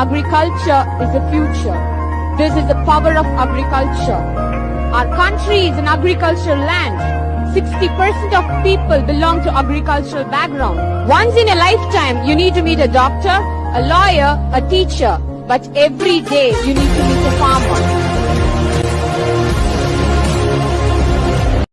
Agriculture is the future. This is the power of agriculture. Our country is an agricultural land. 60% of people belong to agricultural background. Once in a lifetime, you need to meet a doctor, a lawyer, a teacher. But every day, you need to meet a.